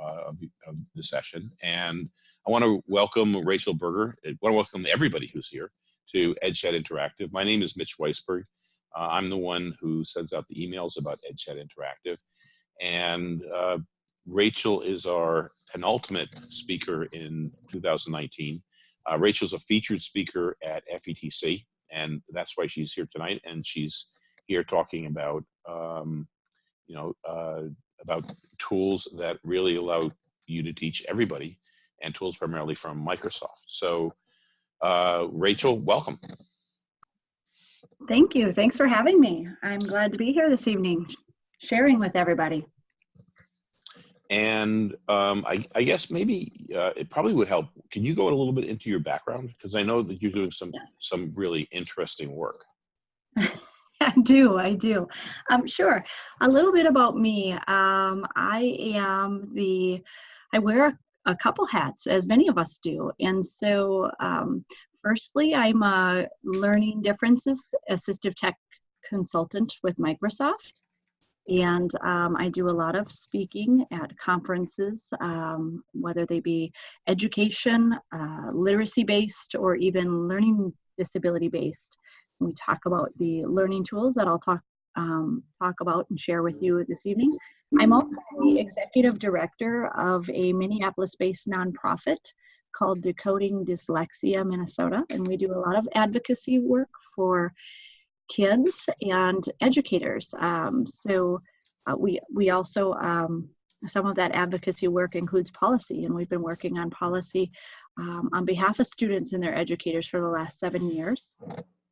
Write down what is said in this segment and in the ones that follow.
uh, of, the, of, the, session. And I want to welcome Rachel Berger. I want to welcome everybody who's here to EdChat Interactive. My name is Mitch Weisburgh. Uh, I'm the one who sends out the emails about EdChat Interactive. And uh, Rachel is our penultimate speaker in 2019. Uh, Rachel's a featured speaker at FETC, and that's why she's here tonight. And she's here talking about, um, you know, uh, about tools that really allow you to teach everybody and tools primarily from Microsoft. So uh, Rachel, welcome. Thank you. Thanks for having me. I'm glad to be here this evening, sharing with everybody. And um, I, I, guess maybe uh, it probably would help. Can you go a little bit into your background? Because I know that you're doing some yeah. some really interesting work. I do, I do. Um, sure. A little bit about me. Um, I am the, I wear a, a, couple hats, as many of us do. And so, um, firstly, I'm a learning differences assistive tech consultant with Microsoft. And um, I do a lot of speaking at conferences, um, whether they be education, uh, literacy based, or even learning disability based we talk about the learning tools that I'll talk um, talk about and share with you this evening. I'm also the executive director of a Minneapolis-based nonprofit called Decoding Dyslexia Minnesota, and we do a lot of advocacy work for kids and educators. Um, so uh, we we also um, some of that advocacy work includes policy, and we've been working on policy um, on behalf of students and their educators for the last seven years.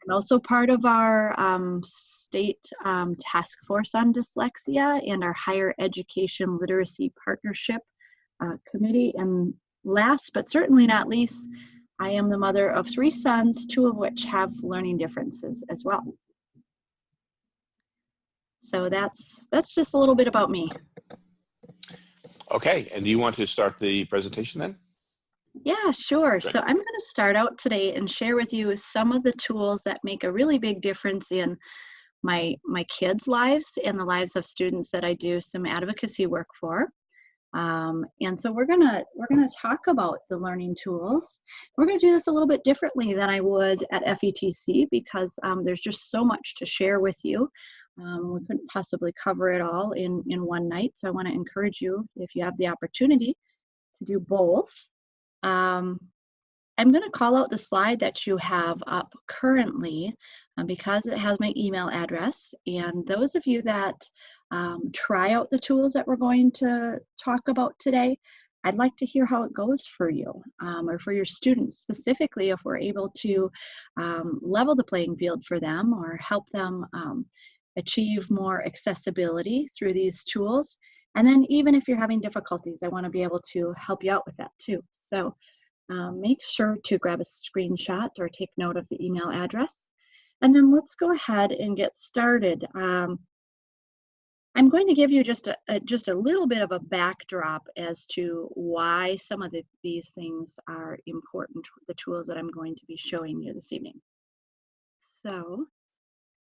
I'm also part of our um, state um, task force on dyslexia and our higher education literacy partnership uh, committee. And last but certainly not least, I am the mother of three sons, two of which have learning differences as well. So that's that's just a little bit about me. Okay, and do you want to start the presentation then? Yeah, sure. So I'm going to start out today and share with you some of the tools that make a really big difference in my my kids' lives and the lives of students that I do some advocacy work for. Um, and so we're gonna we're gonna talk about the learning tools. We're gonna do this a little bit differently than I would at FETC because um, there's just so much to share with you. Um, we couldn't possibly cover it all in in one night. So I want to encourage you if you have the opportunity to do both. Um, I'm going to call out the slide that you have up currently um, because it has my email address. And those of you that um, try out the tools that we're going to talk about today, I'd like to hear how it goes for you um, or for your students, specifically if we're able to um, level the playing field for them or help them um, achieve more accessibility through these tools and then even if you're having difficulties, I wanna be able to help you out with that too. So um, make sure to grab a screenshot or take note of the email address. And then let's go ahead and get started. Um, I'm going to give you just a, a, just a little bit of a backdrop as to why some of the, these things are important, the tools that I'm going to be showing you this evening. So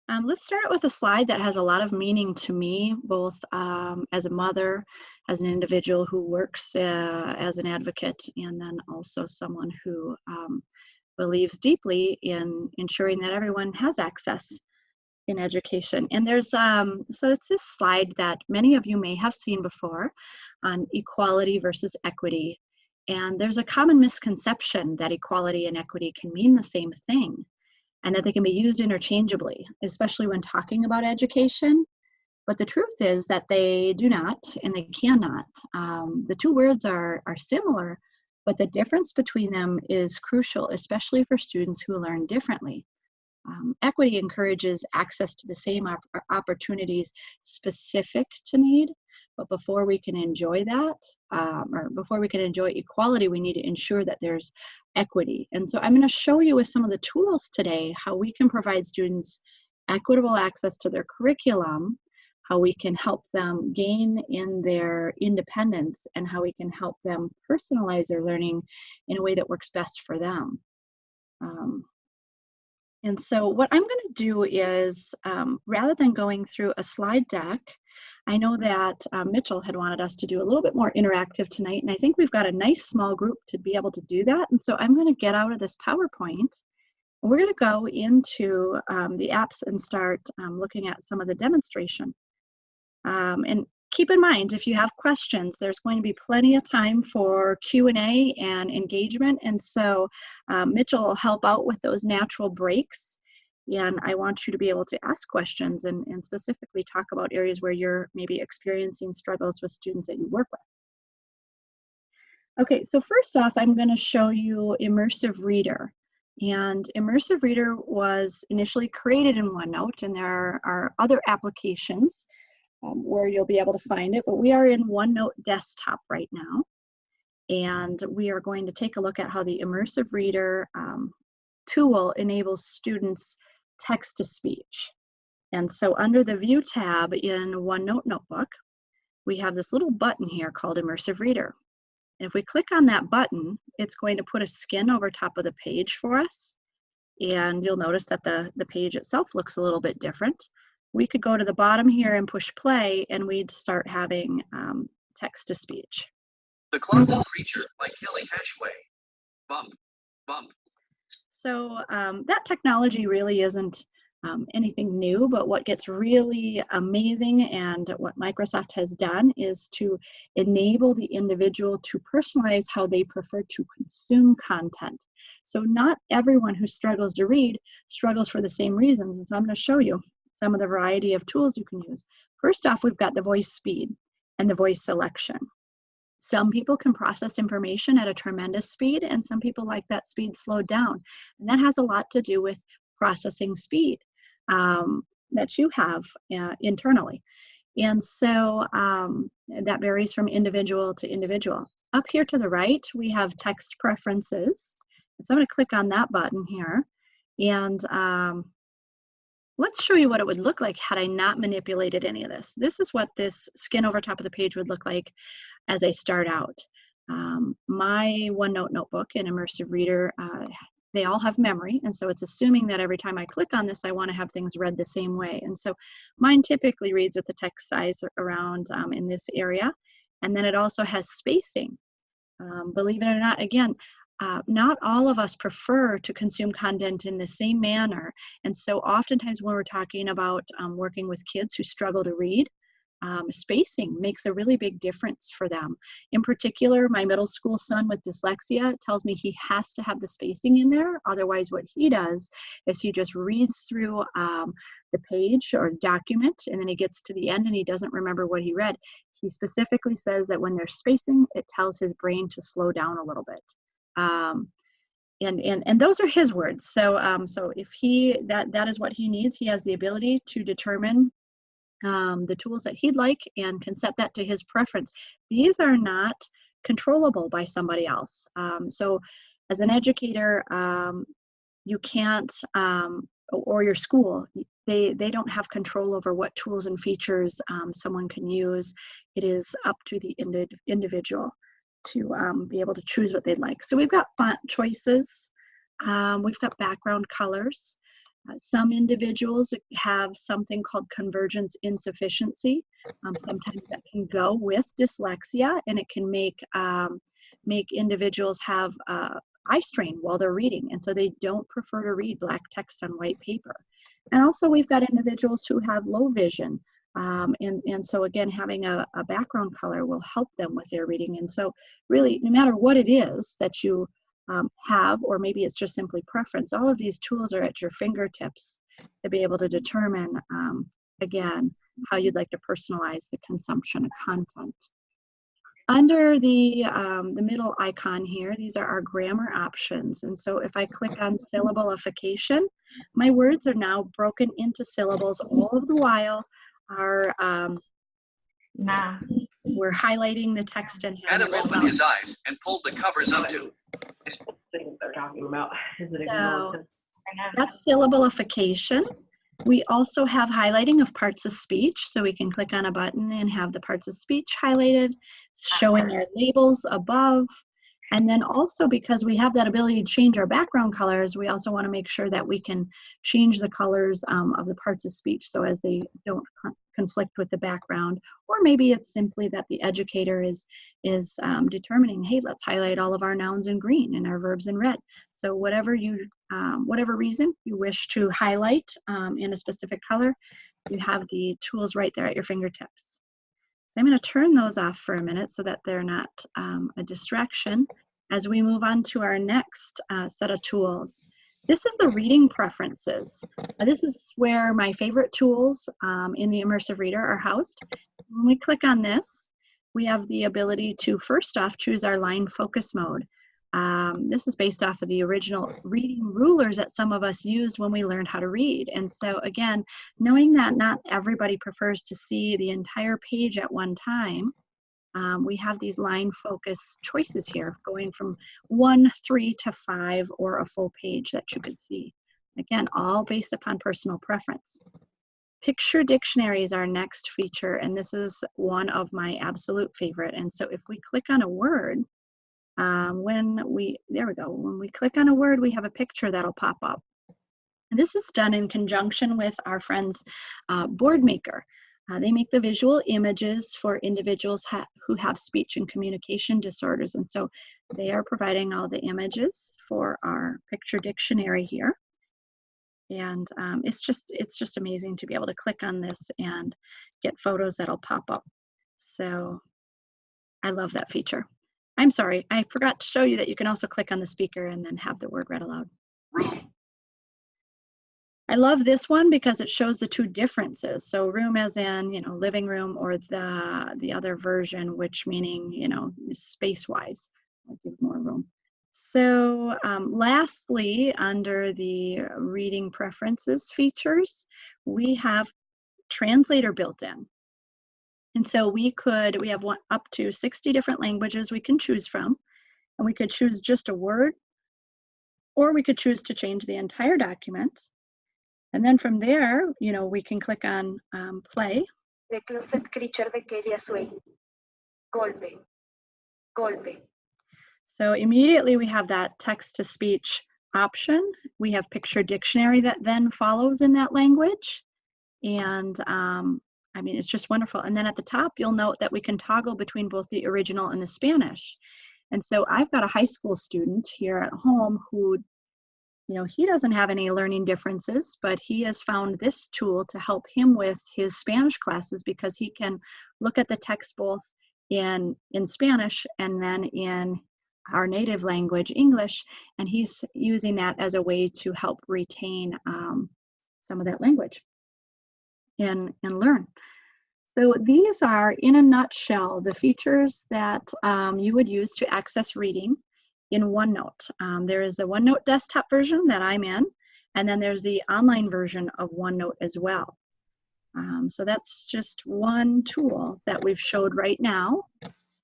um, let's start with a slide that has a lot of meaning to me, both um, as a mother, as an individual who works uh, as an advocate, and then also someone who um, believes deeply in ensuring that everyone has access in education. And there's, um, so it's this slide that many of you may have seen before on equality versus equity. And there's a common misconception that equality and equity can mean the same thing and that they can be used interchangeably, especially when talking about education. But the truth is that they do not and they cannot. Um, the two words are, are similar, but the difference between them is crucial, especially for students who learn differently. Um, equity encourages access to the same op opportunities specific to need, but before we can enjoy that, um, or before we can enjoy equality, we need to ensure that there's equity. And so I'm going to show you with some of the tools today how we can provide students equitable access to their curriculum, how we can help them gain in their independence, and how we can help them personalize their learning in a way that works best for them. Um, and so what I'm going to do is, um, rather than going through a slide deck, I know that uh, Mitchell had wanted us to do a little bit more interactive tonight, and I think we've got a nice small group to be able to do that. And so I'm going to get out of this PowerPoint. and We're going to go into um, the apps and start um, looking at some of the demonstration. Um, and keep in mind, if you have questions, there's going to be plenty of time for Q&A and engagement. And so um, Mitchell will help out with those natural breaks. And I want you to be able to ask questions and, and specifically talk about areas where you're maybe experiencing struggles with students that you work with. Okay, so first off, I'm going to show you Immersive Reader. And Immersive Reader was initially created in OneNote, and there are other applications um, where you'll be able to find it, but we are in OneNote desktop right now. And we are going to take a look at how the Immersive Reader um, tool enables students text to speech. And so under the View tab in OneNote Notebook, we have this little button here called Immersive Reader. And if we click on that button, it's going to put a skin over top of the page for us. And you'll notice that the, the page itself looks a little bit different. We could go to the bottom here and push play and we'd start having um, text to speech. The Closet Creature by Kelly Hashway. Bump, bump. So um, that technology really isn't um, anything new, but what gets really amazing and what Microsoft has done is to enable the individual to personalize how they prefer to consume content. So not everyone who struggles to read struggles for the same reasons. And so I'm going to show you some of the variety of tools you can use. First off, we've got the voice speed and the voice selection. Some people can process information at a tremendous speed, and some people like that speed slowed down. And that has a lot to do with processing speed um, that you have uh, internally. And so um, that varies from individual to individual. Up here to the right, we have text preferences. So I'm going to click on that button here. And um, let's show you what it would look like had I not manipulated any of this. This is what this skin over top of the page would look like as I start out. Um, my OneNote notebook and Immersive Reader, uh, they all have memory, and so it's assuming that every time I click on this, I want to have things read the same way. And so mine typically reads with the text size around um, in this area, and then it also has spacing. Um, believe it or not, again, uh, not all of us prefer to consume content in the same manner. And so oftentimes when we're talking about um, working with kids who struggle to read, um, spacing makes a really big difference for them. In particular, my middle school son with dyslexia tells me he has to have the spacing in there. Otherwise, what he does is he just reads through um, the page or document and then he gets to the end and he doesn't remember what he read. He specifically says that when there's spacing, it tells his brain to slow down a little bit. Um, and, and, and those are his words. So, um, so if he, that, that is what he needs, he has the ability to determine um, the tools that he'd like and can set that to his preference. These are not controllable by somebody else. Um, so as an educator, um, you can't, um, or your school, they, they don't have control over what tools and features um, someone can use. It is up to the indi individual to um, be able to choose what they'd like. So we've got font choices, we've got background colors, uh, some individuals have something called convergence insufficiency. Um, sometimes that can go with dyslexia and it can make, um, make individuals have uh, eye strain while they're reading. And so they don't prefer to read black text on white paper. And also we've got individuals who have low vision. Um, and, and so again, having a, a background color will help them with their reading. And so really, no matter what it is that you um, have, or maybe it's just simply preference. All of these tools are at your fingertips to be able to determine, um, again, how you'd like to personalize the consumption of content. Under the, um, the middle icon here, these are our grammar options. And so if I click on syllableification, my words are now broken into syllables all of the while our um, nah. we're highlighting the text and Adam opened his eyes and pulled the covers up to they're talking about. So, that's syllableification. We also have highlighting of parts of speech, so we can click on a button and have the parts of speech highlighted, showing our labels above. And then also because we have that ability to change our background colors, we also want to make sure that we can change the colors um, of the parts of speech so as they don't con conflict with the background. Or maybe it's simply that the educator is, is um, determining, hey, let's highlight all of our nouns in green and our verbs in red. So whatever you, um, whatever reason you wish to highlight um, in a specific color, you have the tools right there at your fingertips. I'm going to turn those off for a minute so that they're not um, a distraction as we move on to our next uh, set of tools. This is the reading preferences. Now, this is where my favorite tools um, in the Immersive Reader are housed. When we click on this, we have the ability to first off choose our line focus mode. Um, this is based off of the original reading rulers that some of us used when we learned how to read. And so again, knowing that not everybody prefers to see the entire page at one time, um, we have these line focus choices here going from one, three to five or a full page that you could see. Again, all based upon personal preference. Picture dictionary is our next feature, and this is one of my absolute favorite. And so if we click on a word, um, when we, there we go, when we click on a word, we have a picture that'll pop up. And this is done in conjunction with our friends uh, Boardmaker. Uh, they make the visual images for individuals ha who have speech and communication disorders. And so they are providing all the images for our picture dictionary here. And um, it's just it's just amazing to be able to click on this and get photos that'll pop up. So I love that feature. I'm sorry, I forgot to show you that you can also click on the speaker and then have the word read aloud. I love this one because it shows the two differences. So room as in, you know, living room or the, the other version, which meaning, you know, space-wise, give more room. So um, lastly, under the reading preferences features, we have translator built in. And so we could, we have one, up to 60 different languages we can choose from. And we could choose just a word, or we could choose to change the entire document. And then from there, you know, we can click on um, play. The closet creature de Kelia Swain. Golpe. Golpe. So immediately we have that text to speech option. We have picture dictionary that then follows in that language. And um, I mean, it's just wonderful. And then at the top, you'll note that we can toggle between both the original and the Spanish. And so I've got a high school student here at home who you know, he doesn't have any learning differences, but he has found this tool to help him with his Spanish classes because he can look at the text both in, in Spanish and then in our native language, English, and he's using that as a way to help retain um, some of that language and, and learn. So these are, in a nutshell, the features that um, you would use to access reading in OneNote. Um, there is a OneNote desktop version that I'm in, and then there's the online version of OneNote as well. Um, so that's just one tool that we've showed right now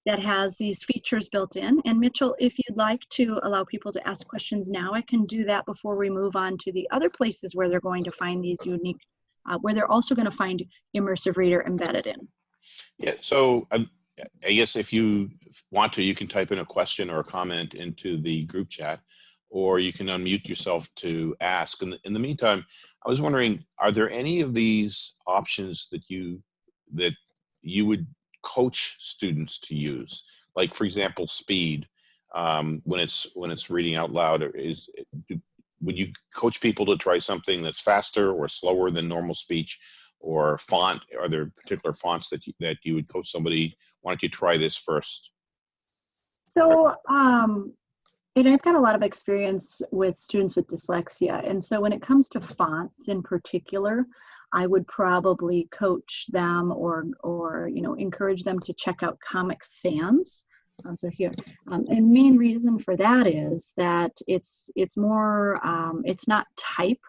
that has these features built in. And Mitchell, if you'd like to allow people to ask questions now, I can do that before we move on to the other places where they're going to find these unique, uh, where they're also going to find Immersive Reader embedded in. Yeah, so um, I guess if you want to, you can type in a question or a comment into the group chat, or you can unmute yourself to ask. In the, in the meantime, I was wondering, are there any of these options that you that you would coach students to use? Like, for example, speed um, when it's when it's reading out loud. Is would you coach people to try something that's faster or slower than normal speech? or font? Are there particular fonts that you, that you would coach somebody? Why don't you try this first? So, um, and I've got a lot of experience with students with dyslexia. And so when it comes to fonts in particular, I would probably coach them or, or you know, encourage them to check out Comic Sans. Uh, so here, um, and main reason for that is that it's it's more um, it's not type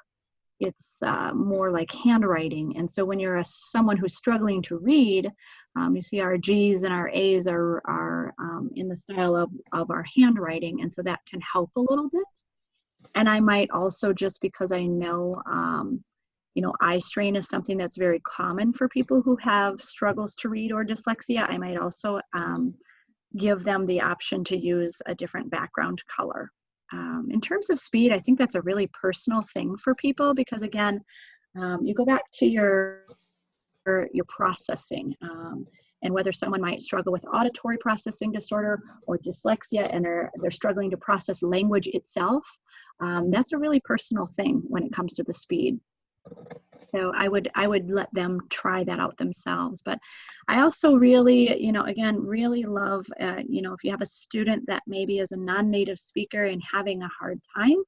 it's uh, more like handwriting. And so when you're a, someone who's struggling to read, um, you see our G's and our A's are, are um, in the style of, of our handwriting. And so that can help a little bit. And I might also, just because I know, um, you know, eye strain is something that's very common for people who have struggles to read or dyslexia, I might also um, give them the option to use a different background color. Um, in terms of speed, I think that's a really personal thing for people because again, um, you go back to your your, your processing um, and whether someone might struggle with auditory processing disorder or dyslexia and they're they're struggling to process language itself. Um, that's a really personal thing when it comes to the speed. So I would I would let them try that out themselves. But I also really, you know, again, really love, uh, you know, if you have a student that maybe is a non-native speaker and having a hard time,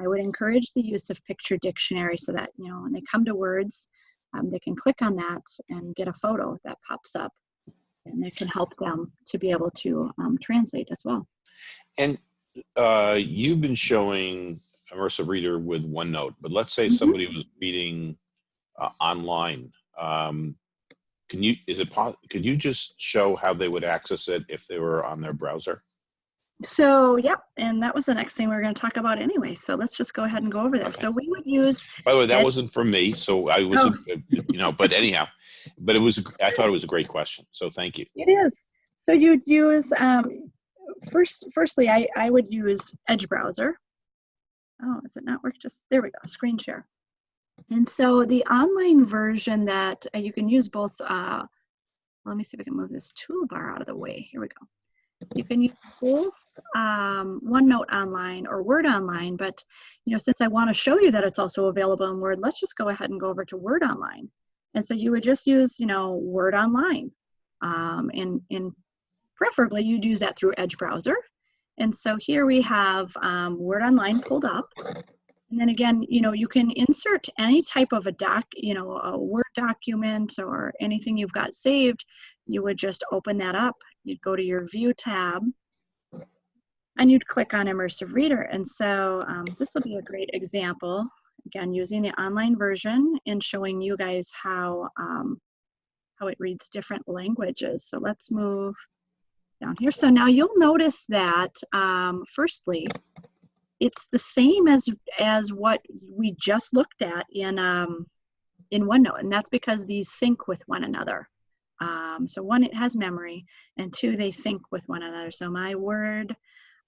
I would encourage the use of picture dictionary so that, you know, when they come to words, um, they can click on that and get a photo that pops up and it can help them to be able to um, translate as well. And uh, you've been showing immersive reader with OneNote, but let's say Mhm. somebody was reading uh, online. Um, can you, is it, could you just show how they would access it if they were on their browser? So, yeah, and that was the next thing we were going to talk about anyway. So let's just go ahead and go over there. Okay. So we would use By the way, that wasn't for me, so I wasn't, uh, you know, but anyhow, but it was, I thought it was a great question, so thank you. It is. So you'd use um, first. Firstly, I I would use Edge browser. Oh, is it not work? Just there we go. Screen share. And so the online version that uh, you can use both. Uh, let me see if I can move this toolbar out of the way. Here we go. You can use both um, OneNote online or Word online, but you know, since I want to show you that it's also available in Word, let's just go ahead and go over to Word online. And so you would just use, you know, Word online, um, and and preferably you'd use that through Edge browser. And so here we have um, Word Online pulled up. And then again, you know, you can insert any type of a doc, you know, a Word document or anything you've got saved. You would just open that up. You'd go to your View tab and you'd click on Immersive Reader. And so um, this will be a great example, again, using the online version and showing you guys how, um, how it reads different languages. So let's move down here. So now you'll notice that, um, firstly, it's the same as as what we just looked at in um, in OneNote, and that's because these sync with one another. Um, so one, it has memory, and two, they sync with one another. So my Word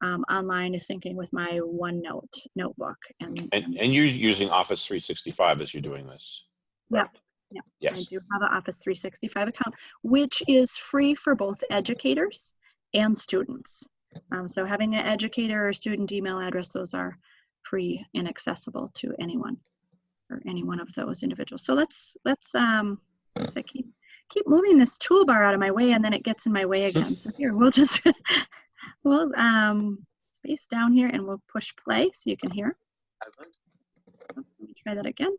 um, online is syncing with my OneNote notebook, and, And, and you're using Office 365 as you're doing this? Yep. Yep. I do have an Office 365 account, which is free for both educators and students. Um, so having an educator or student email address, those are free and accessible to anyone or any one of those individuals. So let's let's um, so keep keep moving this toolbar out of my way, and then it gets in my way again. So here we'll just we'll um, space down here, and we'll push play so you can hear. Oops, let me try that again.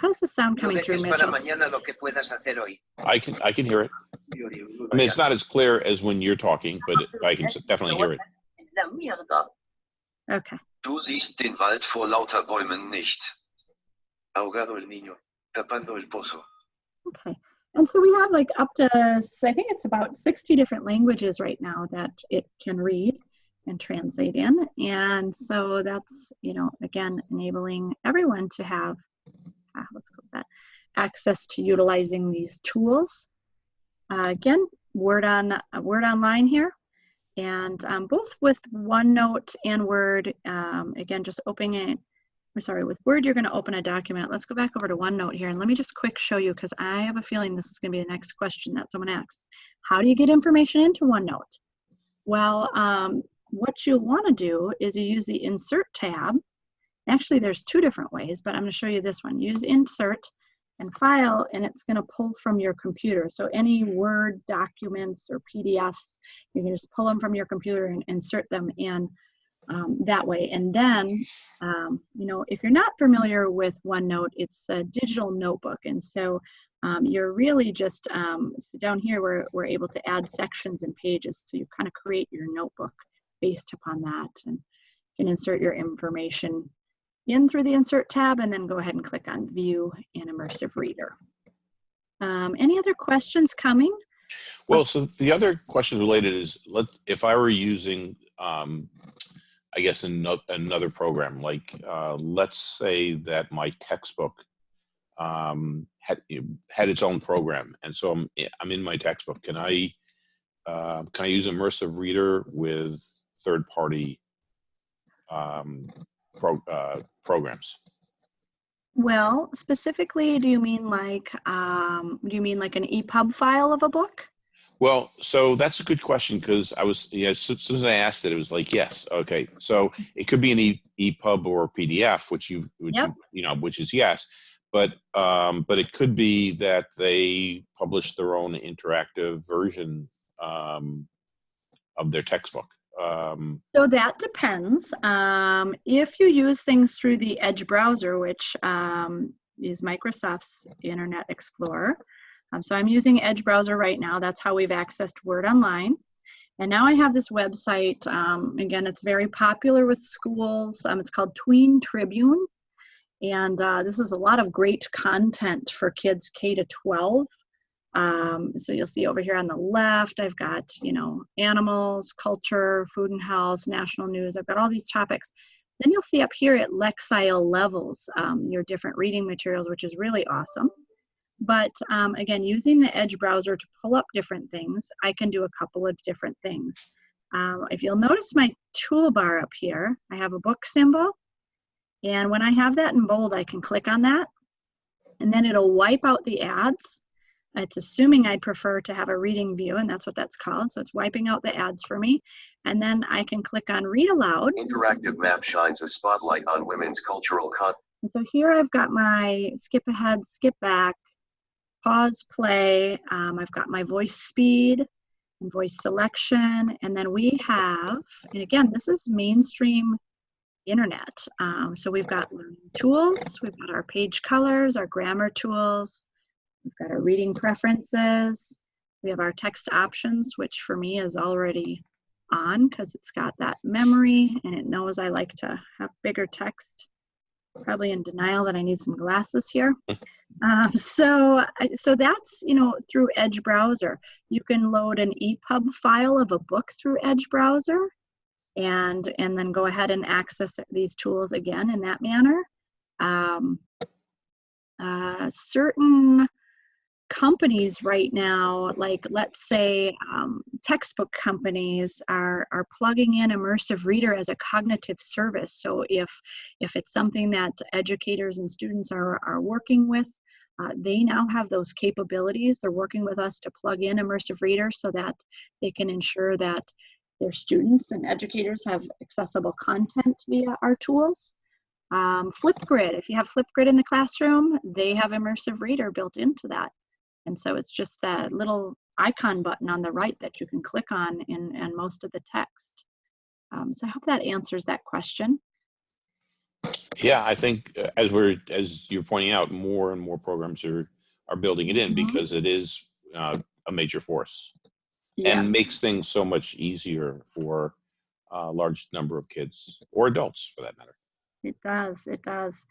En péril, on triomphe sans gloire. How's the sound coming through, Mitchell? mañana lo que puedas hacer hoy. I can, I can hear it. I mean, it's not as clear as when you're talking, but I can definitely hear it. Okay. Du siehst den Wald vor lauter Bäumen nicht. Ahogado el niño, tapando el pozo. Okay. And so we have like up to, I think it's about 60 different languages right now that it can read and translate in. And so that's, you know, again, enabling everyone to have, ah, let's close that, access to utilizing these tools. Uh, again, Word on uh, Word Online here. And um, both with OneNote and Word, um, again, just opening it I'm sorry, with Word, you're going to open a document. Let's go back over to OneNote here and let me just quick show you because I have a feeling this is going to be the next question that someone asks. How do you get information into OneNote? Well, um, what you'll want to do is you use the Insert tab. Actually, there's two different ways, but I'm going to show you this one. Use Insert and File, and it's going to pull from your computer. So any Word documents or PDFs, you can just pull them from your computer and insert them in um, that way. And then, um, you know, if you're not familiar with OneNote, it's a digital notebook. And so um, you're really just, um, so down here, we're, we're able to add sections and pages. So you kind of create your notebook based upon that and can insert your information in through the Insert tab and then go ahead and click on View and Immersive Reader. Um, any other questions coming? Well, so the other question related is, let, if I were using, um, I guess, ano- another program, like, uh, let's say that my textbook um, had, had its own program. And so I'm, I'm in my textbook. Can I uh, can I use immersive reader with third party um, pro, uh, programs? Well, specifically, do you mean like, um, do you mean like an EPUB file of a book? Well, so that's a good question because I was, yeah, as soon as I asked it, it was like, yes, okay. So it could be an e, EPUB or a PDF, which you, which Yep. you, you know, which is yes, but um, but it could be that they publish their own interactive version um, of their textbook. Um, So that depends. Um, if you use things through the Edge browser, which um, is Microsoft's Internet Explorer, um, so I'm using Edge browser right now. That's how we've accessed Word Online. And now I have this website. Um, again, it's very popular with schools. Um, it's called Tween Tribune. And uh, this is a lot of great content for kids K to 12. Um, so you'll see over here on the left, I've got, you know, animals, culture, food and health, national news. I've got all these topics. Then you'll see up here at Lexile levels, um, your different reading materials, which is really awesome. But um, again, using the Edge browser to pull up different things, I can do a couple of different things. Um, if you'll notice my toolbar up here, I have a book symbol. And when I have that in bold, I can click on that. And then it'll wipe out the ads. It's assuming I prefer to have a reading view, and that's what that's called. So it's wiping out the ads for me. And then I can click on read aloud. Interactive map shines a spotlight on women's cultural con. And so here I've got my skip ahead, skip back, pause, play. Um, I've got my voice speed and voice selection. And then we have, and again, this is mainstream internet. Um, so we've got learning tools, we've got our page colors, our grammar tools, we've got our reading preferences, we have our text options, which for me is already on because it's got that memory and it knows I like to have bigger text probably in denial that I need some glasses here. um, so, so that's you know through Edge browser. You can load an EPUB file of a book through Edge browser, and and then go ahead and access these tools again in that manner. Um, uh, certain companies right now, like let's say um, textbook companies, are are plugging in immersive reader as a cognitive service. So if if it's something that educators and students are are working with, uh, they now have those capabilities. They're working with us to plug in immersive reader so that they can ensure that their students and educators have accessible content via our tools. Um, Flipgrid, if you have Flipgrid in the classroom, they have immersive reader built into that. And so it's just that little icon button on the right that you can click on in, in most of the text. Um, so I hope that answers that question. yeah, I think uh, as we're as you're pointing out, more and more programs are are building it in Mhm. because it is uh, a major force Yes. and makes things so much easier for a large number of kids or adults for that matter. It does, it does.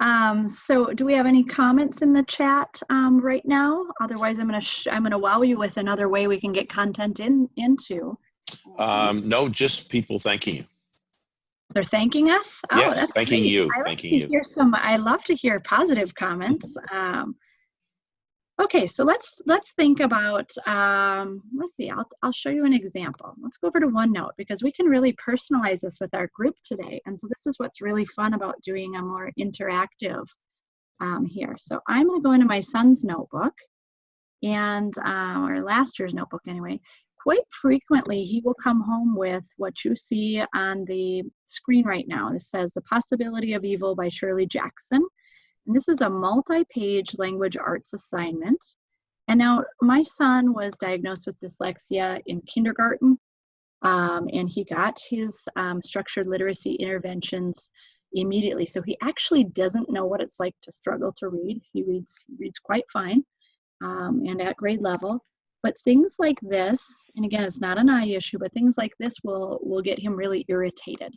Um, so do we have any comments in the chat um, right now? Otherwise, I'm gonna, sh- I'm gonna wow you with another way we can get content in, into. Um, no, just people thanking you. They're thanking us? Oh, Yes, that's thanking great. you, I thanking you. Hear some, I love to hear positive comments. Um, okay, so let's let's think about. Um, let's see. I'll I'll show you an example. Let's go over to OneNote because we can really personalize this with our group today. And so this is what's really fun about doing a more interactive um, here. So I'm going to go into my son's notebook, and um, or last year's notebook anyway quite frequently he will come home with what you see on the screen right now. This says The Possibility of Evil by Shirley Jackson. And this is a multi-page language arts assignment. And now my son was diagnosed with dyslexia in kindergarten. Um, and he got his um, structured literacy interventions immediately. So he actually doesn't know what it's like to struggle to read. He reads, reads quite fine um, and at grade level but things like this and again it's not an eye issue but things like this will will get him really irritated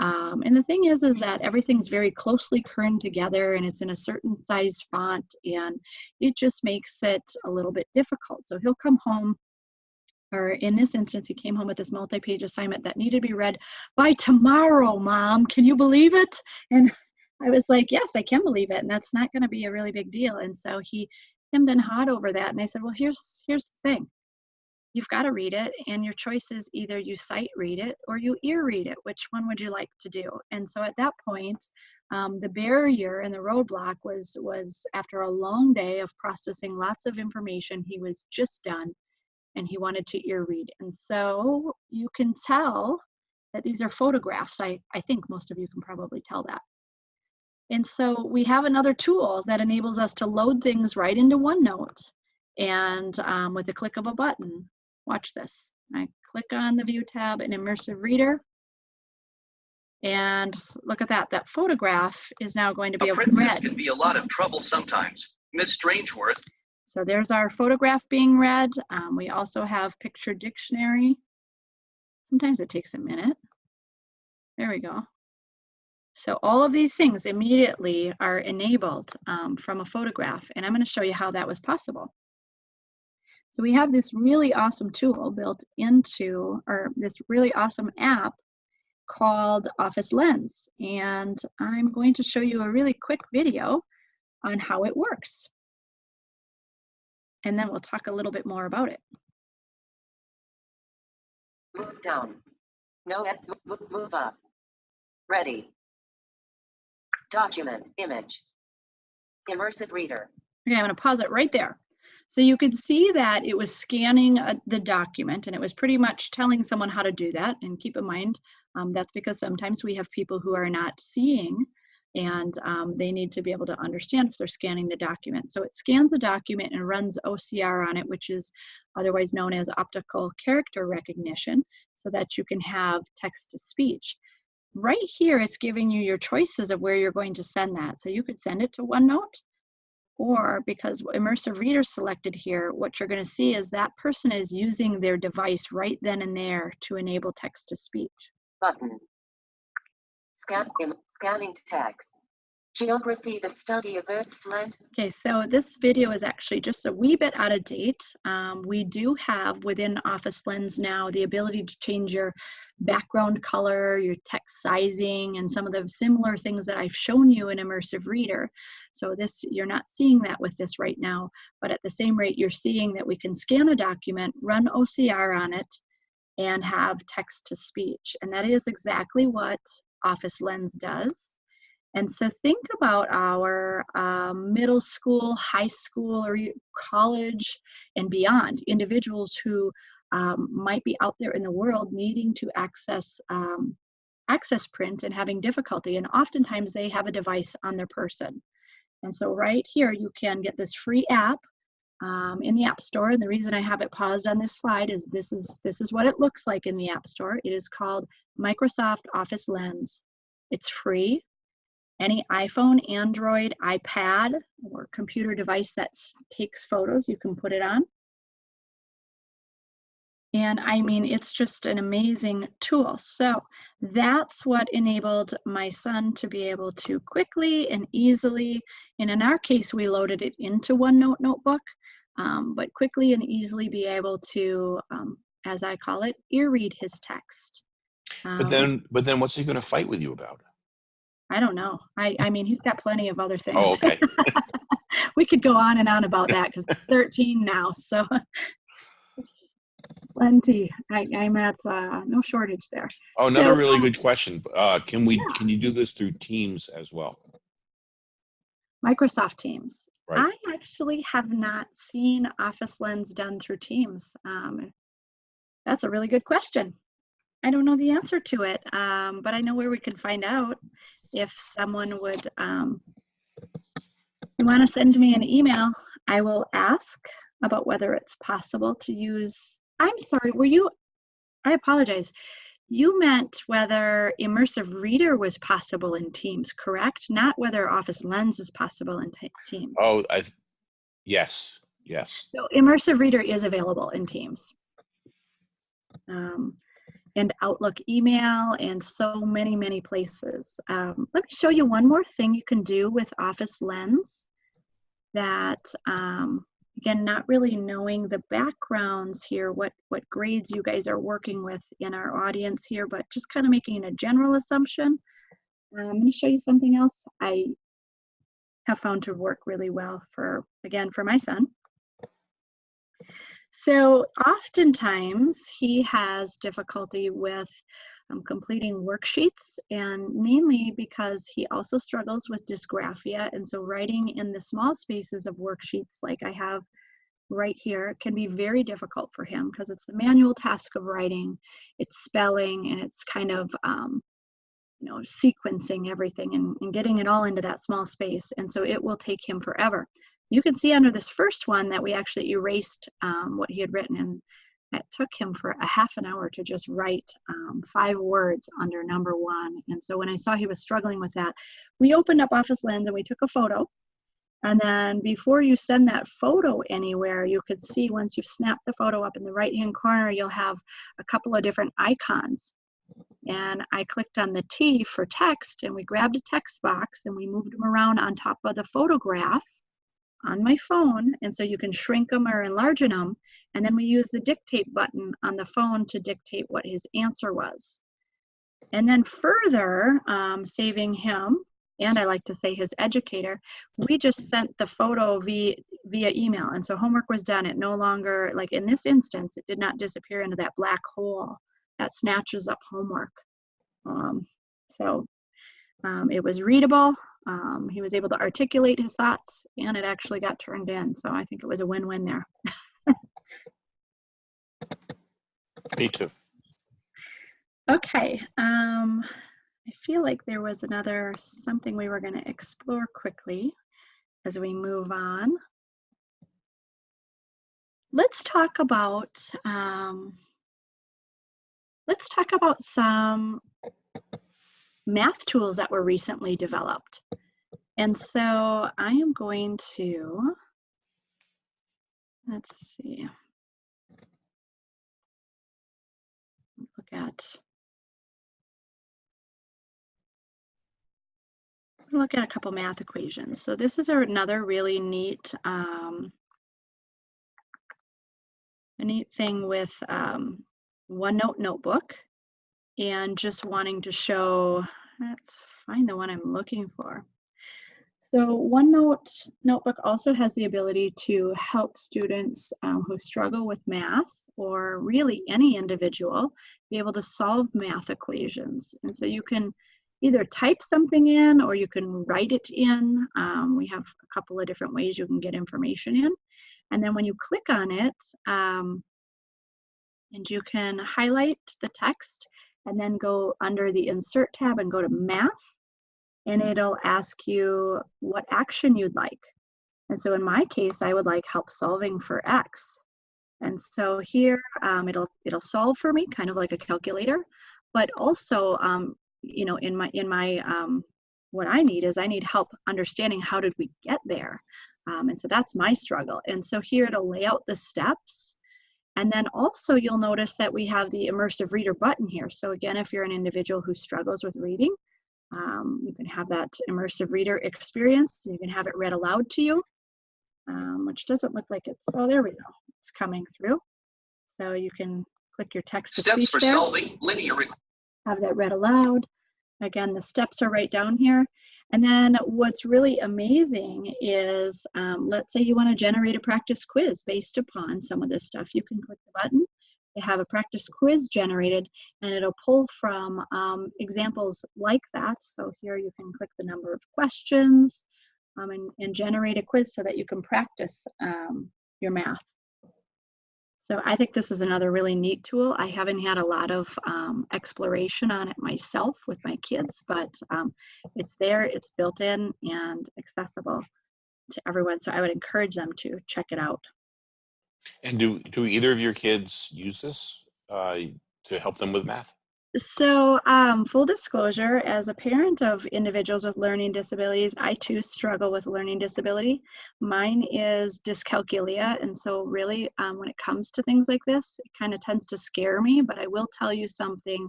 um, and the thing is is that everything's very closely kerned together and it's in a certain size font and it just makes it a little bit difficult. So he'll come home or in this instance he came home with this multi-page assignment that needed to be read by tomorrow mom. Can you believe it? And i was like yes i can believe it and that's not going to be a really big deal. And so he hemmed and hawed over that and i said well here's here's the thing you've got to read it and your choice is either you sight read it or you ear read it which one would you like to do? And so at that point um, the barrier and the roadblock was was after a long day of processing lots of information he was just done and he wanted to ear read. And so you can tell that these are photographs. I i think most of you can probably tell that. And so we have another tool that enables us to load things right into OneNote and um, with a click of a button. Watch this. I click on the View tab in Immersive Reader. And look at that. That photograph is now going to be A princess read. can be a lot of trouble sometimes. Miss Strangeworth So there's our photograph being read. Um, we also have picture dictionary. Sometimes it takes a minute. There we go. So all of these things immediately are enabled um, from a photograph, and I'm going to show you how that was possible. So we have this really awesome tool built into, or this really awesome app called Office Lens, and I'm going to show you a really quick video on how it works. And then we'll talk a little bit more about it. Move down. No, move up. Ready. Document, image. Immersive reader. Okay, I'm going to pause it right there. So you could see that it was scanning uh, the document and it was pretty much telling someone how to do that. And keep in mind, um, that's because sometimes we have people who are not seeing and um, they need to be able to understand if they're scanning the document. So it scans the document and runs OCR on it, which is otherwise known as optical character recognition, so that you can have text to speech. Right here, it's giving you your choices of where you're going to send that. So you could send it to OneNote, or because immersive reader selected here, what you're going to see is that person is using their device right then and there to enable text to speech. Button. Scan, scanning text. Geography, the study of Earth's land. Okay, so this video is actually just a wee bit out of date. Um, we do have within Office Lens now the ability to change your background color, your text sizing, and some of the similar things that I've shown you in Immersive Reader. So this, you're not seeing that with this right now, but at the same rate, you're seeing that we can scan a document, run OCR on it, and have text to speech. And that is exactly what Office Lens does. And so think about our um, middle school, high school, or college and beyond individuals who um, might be out there in the world needing to access um, access print and having difficulty. And oftentimes they have a device on their person. And so right here you can get this free app um, in the App Store. And the reason I have it paused on this slide is this is this is what it looks like in the App Store. It is called Microsoft Office Lens. It's free any iPhone, Android, iPad, or computer device that takes photos, you can put it on. And I mean, it's just an amazing tool. So that's what enabled my son to be able to quickly and easily, and in our case, we loaded it into OneNote notebook, um, but quickly and easily be able to, um, as I call it, ear read his text. But Um, then, but then what's he going to fight with you about? I don't know. I, I mean, he's got plenty of other things. Oh, okay. we could go on and on about that because 13 now, so plenty. I, I'm at uh, no shortage there. Oh, another So, really um, good question. Uh, can we, yeah. can you do this through Teams as well? Microsoft Teams. Right. I actually have not seen Office Lens done through Teams. Um, that's a really good question. I don't know the answer to it, um, but I know where we can find out if someone would um, you want to send me an email. I will ask about whether it's possible to use. I'm sorry, were you? I apologize. You meant whether Immersive Reader was possible in Teams, correct? Not whether Office Lens is possible in Teams. Oh, I, yes, yes. So Immersive Reader is available in Teams. Um, and Outlook email and so many, many places. Um, let me show you one more thing you can do with Office Lens that, um, again, not really knowing the backgrounds here, what, what grades you guys are working with in our audience here, but just kind of making a general assumption. Um, I'm going to show you something else I have found to work really well for, again, for my son. So oftentimes he has difficulty with um, completing worksheets and mainly because he also struggles with dysgraphia. And so writing in the small spaces of worksheets like I have right here can be very difficult for him because it's the manual task of writing, it's spelling, and it's kind of, um, you know, sequencing everything and, and getting it all into that small space. And so it will take him forever. You can see under this first one that we actually erased um, what he had written and it took him for a half an hour to just write um, five words under number one. And so when I saw he was struggling with that, we opened up Office Lens and we took a photo. And then before you send that photo anywhere, you could see once you've snapped the photo up in the right hand corner, you'll have a couple of different icons. And I clicked on the T for text and we grabbed a text box and we moved them around on top of the photograph on my phone. And so you can shrink them or enlarge them. And then we use the dictate button on the phone to dictate what his answer was. And then further, um, saving him, and I like to say his educator, we just sent the photo via, via email. And so homework was done. It no longer, like in this instance, it did not disappear into that black hole that snatches up homework. Um, so um, it was readable. Um, he was able to articulate his thoughts and it actually got turned in. So I think it was a win-win there. Me too. Okay, um, I feel like there was another something we were going to explore quickly as we move on. Let's talk about um, let's talk about some math tools that were recently developed. And so I am going to let's see. Look at look at a couple math equations. So this is another really neat, um, a neat thing with um, OneNote Notebook and just wanting to show, let's find the one I'm looking for. So OneNote Notebook also has the ability to help students um, who struggle with math or really any individual be able to solve math equations. And so you can either type something in or you can write it in. Um, we have a couple of different ways you can get information in. And then when you click on it, um, and you can highlight the text and then go under the insert tab and go to math and it'll ask you what action you'd like. And so in my case, I would like help solving for X. And so here um, it'll it'll solve for me, kind of like a calculator, but also um, you know in my in my um, what I need is I need help understanding how did we get there. Um, and so that's my struggle. And so here it'll lay out the steps. And then also you'll notice that we have the immersive reader button here. So again, if you're an individual who struggles with reading, um, you can have that immersive reader experience. You can have it read aloud to you, um, which doesn't look like it's, oh, there we go. It's coming through. So you can click your text to Steps speech for there, solving linear have that read aloud. Again, the steps are right down here. And then what's really amazing is, um, let's say you want to generate a practice quiz based upon some of this stuff. You can click the button they have a practice quiz generated and it'll pull from um, examples like that. So here you can click the number of questions um, and, and, generate a quiz so that you can practice um, your math. So I think this is another really neat tool. I haven't had a lot of um, exploration on it myself with my kids, but um, it's there, it's built in and accessible to everyone. So I would encourage them to check it out. And do do either of your kids use this uh, to help them with math? So, um, full disclosure, as a parent of individuals with learning disabilities, I too struggle with learning disability. Mine is dyscalculia, and so really, um, when it comes to things like this, it kind of tends to scare me. But I will tell you something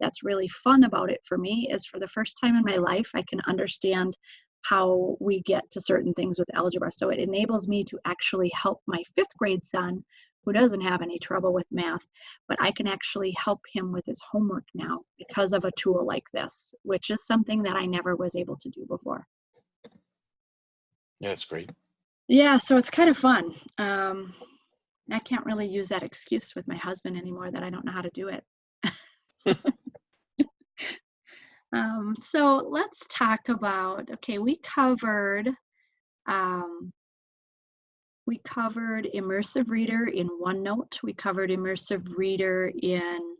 that's really fun about it for me is for the first time in my life, I can understand how we get to certain things with algebra. So it enables me to actually help my fifth grade son who doesn't have any trouble with math, but I can actually help him with his homework now because of a tool like this, which is something that I never was able to do before. Yeah, that's great. Yeah, so it's kind of fun. Um, I can't really use that excuse with my husband anymore that I don't know how to do it. um, so let's talk about, okay, we covered, um, we covered immersive reader in OneNote. We covered immersive reader in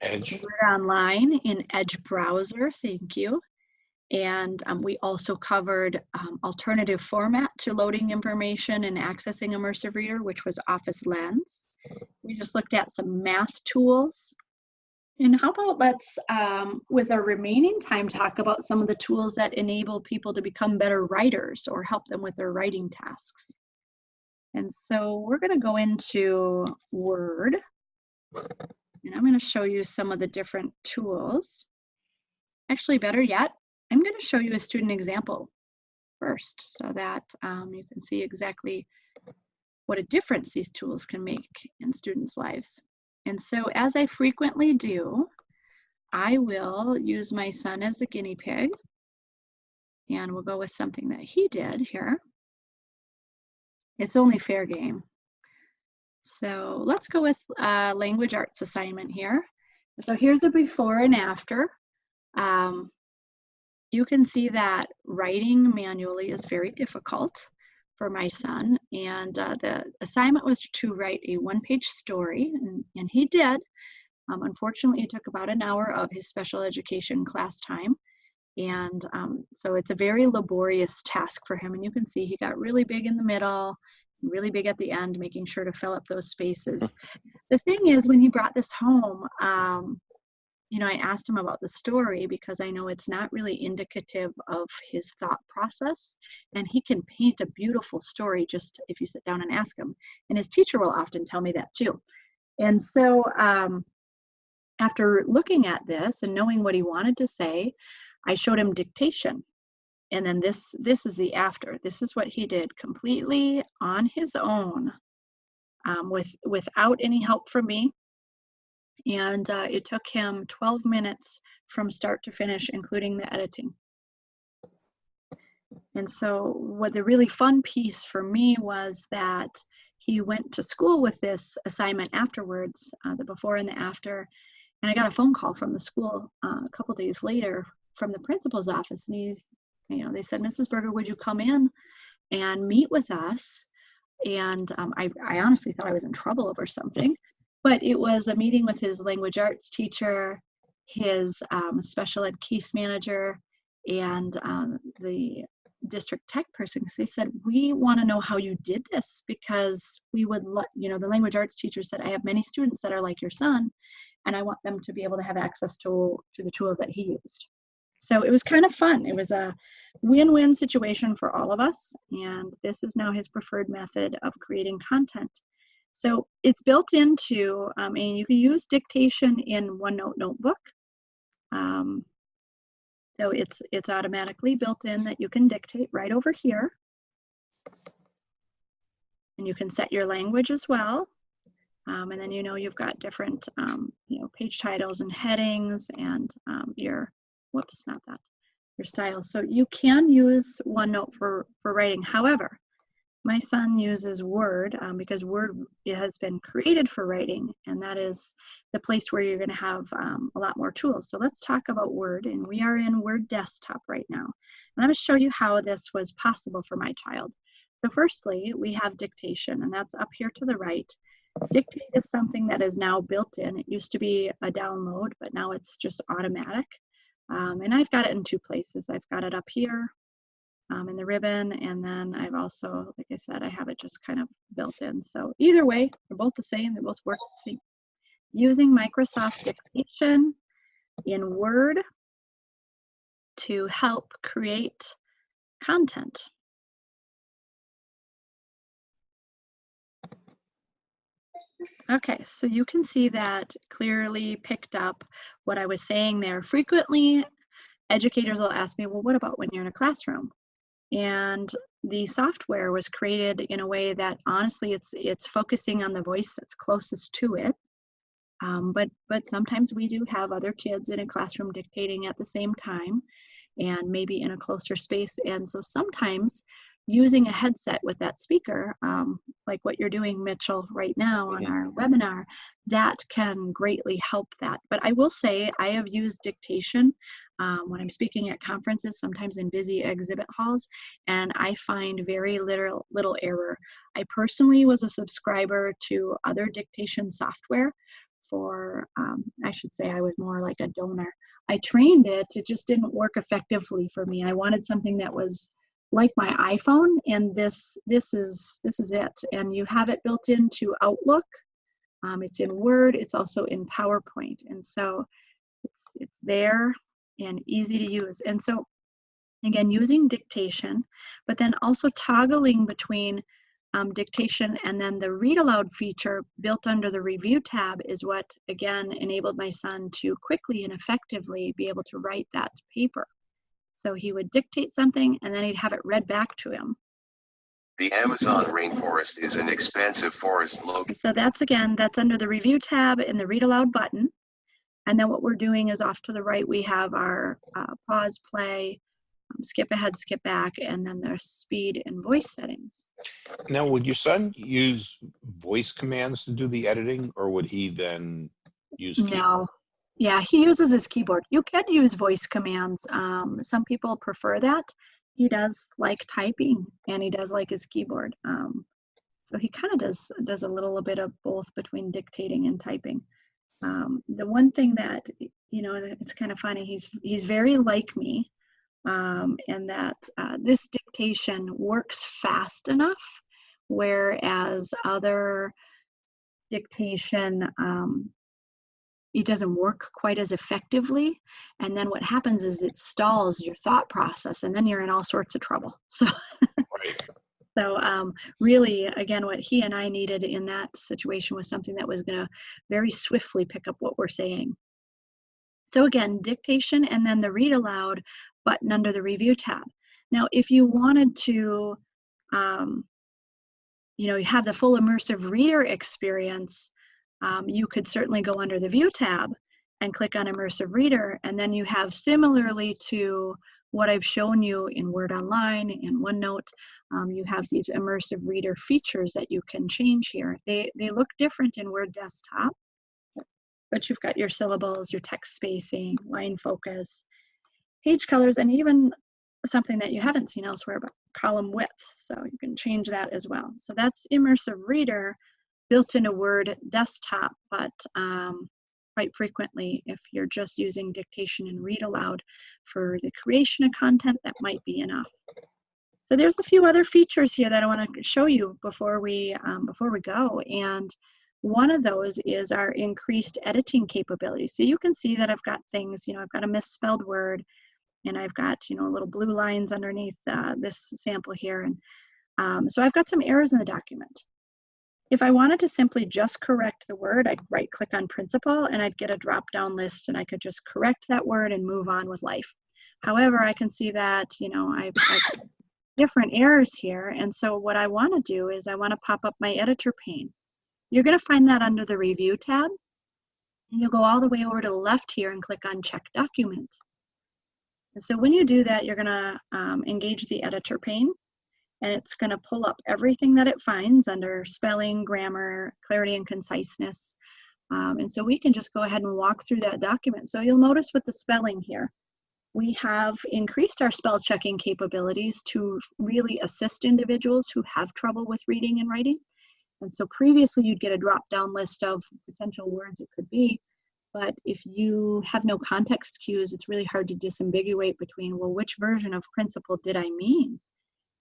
Edge. Word Online in Edge browser, thank you. And um, we also covered um, alternative format to loading information and accessing immersive reader, which was Office Lens. We just looked at some math tools. And how about let's, um, with our remaining time, talk about some of the tools that enable people to become better writers or help them with their writing tasks. And so we're gonna go into Word. And I'm going to show you some of the different tools. Actually, better yet, I'm going to show you a student example first so that um, you can see exactly what a difference these tools can make in students' lives. And so as I frequently do, I will use my son as a guinea pig. And we'll go with something that he did here. It's only fair game. So let's go with uh, language arts assignment here. So here's a before and after. Um, you can see that writing manually is very difficult for my son. And uh, the assignment was to write a one-page story, and, and he did. Um, unfortunately, it took about an hour of his special education class time. And um, so it's a very laborious task for him. And you can see he got really big in the middle, really big at the end, making sure to fill up those spaces. the thing is, when he brought this home, um, you know, I asked him about the story because I know it's not really indicative of his thought process. And he can paint a beautiful story just if you sit down and ask him. And his teacher will often tell me that too. And so, um, after looking at this and knowing what he wanted to say, I showed him dictation and then this this is the after this is what he did completely on his own um, with without any help from me and uh, it took him 12 minutes from start to finish including the editing and so what the really fun piece for me was that he went to school with this assignment afterwards uh, the before and the after and i got a phone call from the school uh, a couple days later from the principal's office and he's you know, they said, Mrs. Berger, would you come in and meet with us? And um, I, I honestly thought I was in trouble over something, but it was a meeting with his language arts teacher, his um, special ed case manager, and um, the district tech person because they said we want to know how you did this because we would let you know the language arts teacher said i have many students that are like your son and i want them to be able to have access to to the tools that he used so it was kind of fun. It was a win-win situation for all of us. And this is now his preferred method of creating content. So it's built into, um, and you can use dictation in OneNote Notebook. Um, so it's, it's automatically built in that you can dictate right over here. And you can set your language as well. Um, and then you know you've got different um, you know page titles and headings and um, your whoops, not that, your style. So you can use OneNote for, for writing. However, my son uses Word um, because Word has been created for writing, and that is the place where you're going to have um, a lot more tools. So let's talk about Word, and we are in Word Desktop right now. And I'm going to show you how this was possible for my child. So firstly, we have dictation, and that's up here to the right. Dictate is something that is now built in. It used to be a download, but now it's just automatic. Um, and I've got it in two places. I've got it up here um, in the ribbon, and then I've also, like I said, I have it just kind of built in. So either way, they're both the same. They both work the same. Using Microsoft Dictation in Word to help create content. Okay, so you can see that clearly picked up what I was saying there. Frequently, educators will ask me, well, what about when you're in a classroom? And the software was created in a way that honestly it's it's focusing on the voice that's closest to it. Um, but but sometimes we do have other kids in a classroom dictating at the same time and maybe in a closer space. And so sometimes using a headset with that speaker, um, like what you're doing, Mitchell, right now on Mhm. our webinar, that can greatly help that. But I will say I have used dictation um, when I'm speaking at conferences, sometimes in busy exhibit halls, and I find very little, little error. I personally was a subscriber to other dictation software for, um, I should say I was more like a donor. I trained it, it just didn't work effectively for me. I wanted something that was like my iPhone and this this is this is it and you have it built into Outlook um, it's in Word it's also in PowerPoint and so it's it's there and easy to use and so again using dictation but then also toggling between um, dictation and then the read aloud feature built under the review tab is what again enabled my son to quickly and effectively be able to write that paper so he would dictate something and then he'd have it read back to him. The Amazon rainforest is an expansive forest located. So that's again, that's under the review tab in the read aloud button. And then what we're doing is off to the right, we have our uh, pause, play, um, skip ahead, skip back, and then there's speed and voice settings. Now, would your son use voice commands to do the editing, or would he then use keyboard? No. Yeah, he uses his keyboard. You can use voice commands. Um, some people prefer that. He does like typing and he does like his keyboard. Um, so he kind of does does a little bit of both between dictating and typing. Um, the one thing that you know it's kind of funny he's he's very like me, um, and that uh, this dictation works fast enough, whereas other dictation um, it doesn't work quite as effectively and then what happens is it stalls your thought process and then you're in all sorts of trouble so Right. So um, really again what he and i needed in that situation was something that was going to very swiftly pick up what we're saying. So again dictation and then the read aloud button under the review tab. Now if you wanted to um, you know have the full immersive reader experience um, you could certainly go under the View tab and click on Immersive Reader, and then you have similarly to what I've shown you in Word Online, in OneNote, um, you have these Immersive Reader features that you can change here. They, they look different in Word Desktop, but you've got your syllables, your text spacing, line focus, page colors, and even something that you haven't seen elsewhere, but column width. So you can change that as well. So that's Immersive Reader built into Word desktop, but um, quite frequently, if you're just using dictation and read aloud for the creation of content, that might be enough. So there's a few other features here that I want to show you before we um, before we go, and one of those is our increased editing capability. So you can see that I've got things, you know, I've got a misspelled word, and I've got you know little blue lines underneath uh, this sample here, and um, so I've got some errors in the document. If I wanted to simply just correct the word, I'd right click on principal and I'd get a drop down list and I could just correct that word and move on with life. However, I can see that, you know, I've, I've different errors here. And so what I want to do is I want to pop up my editor pane. You're going to find that under the review tab. And you'll go all the way over to the left here and click on check document. And so when you do that, you're going to um, engage the editor pane and it's going to pull up everything that it finds under spelling, grammar, clarity, and conciseness. Um, and so we can just go ahead and walk through that document. So you'll notice with the spelling here, we have increased our spell checking capabilities to really assist individuals who have trouble with reading and writing. And so previously you'd get a drop down list of potential words it could be, but if you have no context cues, it's really hard to disambiguate between, well, which version of principle did I mean?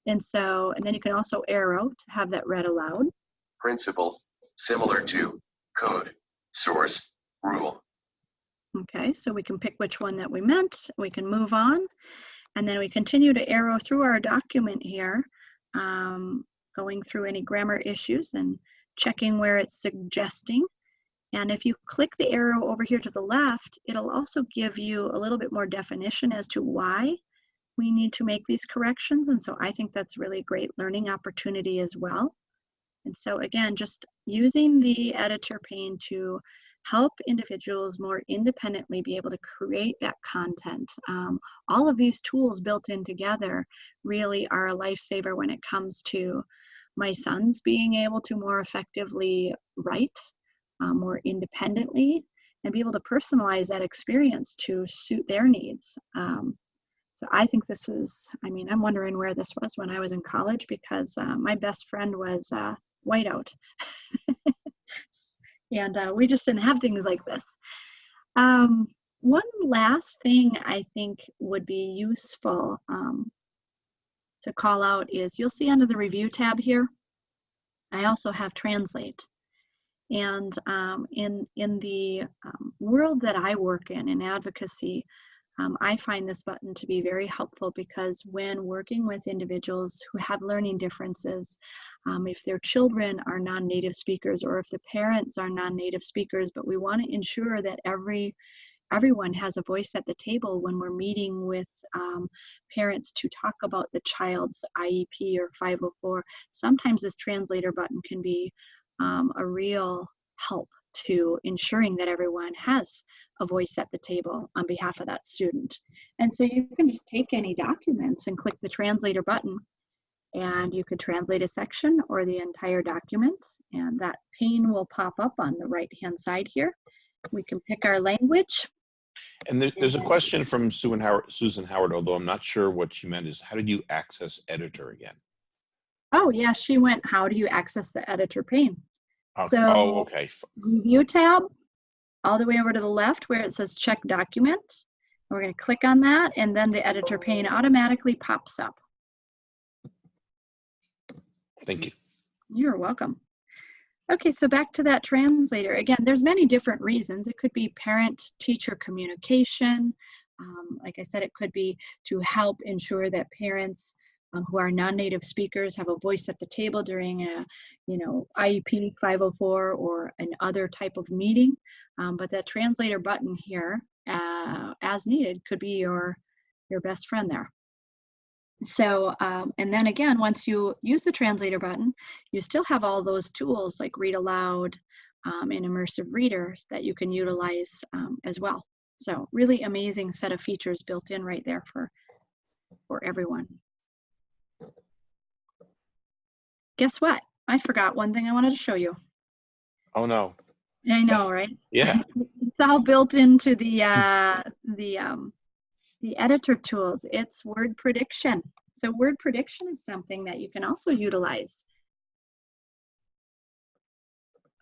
And so, and then you can also arrow to have that read aloud. Principles, similar to code, source, rule. Okay, so we can pick which one that we meant. We can move on. And then we continue to arrow through our document here, um, going through any grammar issues and checking where it's suggesting. And if you click the arrow over here to the left, it'll also give you a little bit more definition as to why we need to make these corrections. And so I think that's really a great learning opportunity as well. And so again, just using the editor pane to help individuals more independently be able to create that content. Um, all of these tools built in together really are a lifesaver when it comes to my sons being able to more effectively write uh, more independently and be able to personalize that experience to suit their needs. Um, so I think this is, I mean, I'm wondering where this was when I was in college because uh, my best friend was uh, whiteout. and uh, we just didn't have things like this. Um, one last thing I think would be useful um, to call out is you'll see under the review tab here, I also have translate. And um, in, in the um, world that I work in, in advocacy, um, I find this button to be very helpful because when working with individuals who have learning differences, um, if their children are non-native speakers or if the parents are non-native speakers, but we want to ensure that every everyone has a voice at the table when we're meeting with um, parents to talk about the child's IEP or 504. Sometimes this translator button can be um, a real help to ensuring that everyone has a voice at the table on behalf of that student. And so you can just take any documents and click the translator button and you could translate a section or the entire document and that pane will pop up on the right hand side here. We can pick our language. And there, there's a question from Susan Howard, Susan Howard, although I'm not sure what she meant is how did you access editor again? Oh yeah, she went, how do you access the editor pane? Okay. So oh, okay. Review tab, all the way over to the left where it says check document. We're going to click on that and then the editor pane automatically pops up. Thank you. You're welcome. Okay, so back to that translator. Again, there's many different reasons. It could be parent-teacher communication. Um, like I said, it could be to help ensure that parents um, who are non-native speakers have a voice at the table during a, you know, IEP 504 or an other type of meeting. Um, but that translator button here, uh, as needed, could be your, your best friend there. So, um, and then again, once you use the translator button, you still have all those tools like read aloud um, and immersive readers that you can utilize um, as well. So really amazing set of features built in right there for, for everyone. Guess what? I forgot one thing I wanted to show you. Oh no. I know, Yes. right? Yeah. It's all built into the uh, the um, the editor tools. It's word prediction. So word prediction is something that you can also utilize.